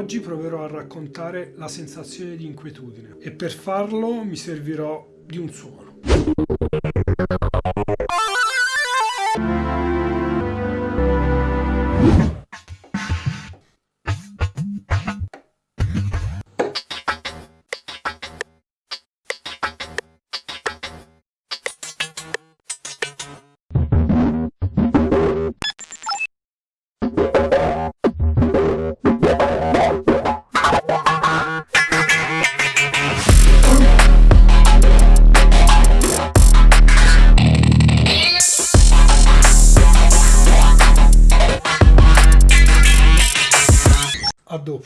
Oggi proverò a raccontare la sensazione di inquietudine e per farlo mi servirò di un suono. адов.